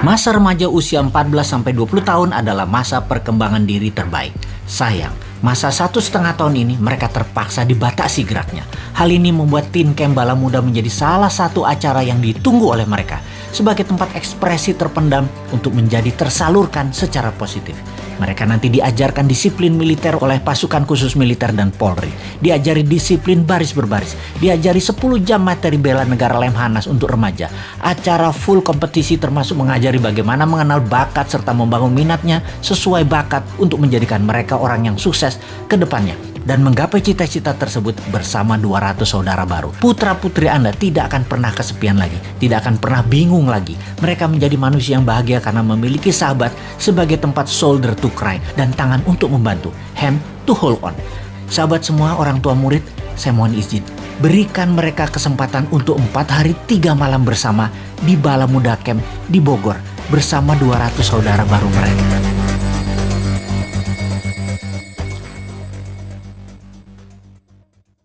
Masa remaja usia 14-20 tahun adalah masa perkembangan diri terbaik. Sayang, masa satu setengah tahun ini mereka terpaksa dibatasi geraknya. Hal ini membuat Teen Camp Bala Muda menjadi salah satu acara yang ditunggu oleh mereka sebagai tempat ekspresi terpendam untuk menjadi tersalurkan secara positif. Mereka nanti diajarkan disiplin militer oleh pasukan khusus militer dan Polri. Diajari disiplin baris berbaris. Diajari 10 jam materi bela negara Lemhanas untuk remaja. Acara full kompetisi termasuk mengajari bagaimana mengenal bakat serta membangun minatnya sesuai bakat untuk menjadikan mereka orang yang sukses ke depannya dan menggapai cita-cita tersebut bersama 200 saudara baru. Putra-putri Anda tidak akan pernah kesepian lagi, tidak akan pernah bingung lagi. Mereka menjadi manusia yang bahagia karena memiliki sahabat sebagai tempat shoulder to cry dan tangan untuk membantu, hand to hold on. Sahabat semua orang tua murid, saya mohon izin, berikan mereka kesempatan untuk empat hari tiga malam bersama di Bala Muda Camp di Bogor bersama 200 saudara baru mereka.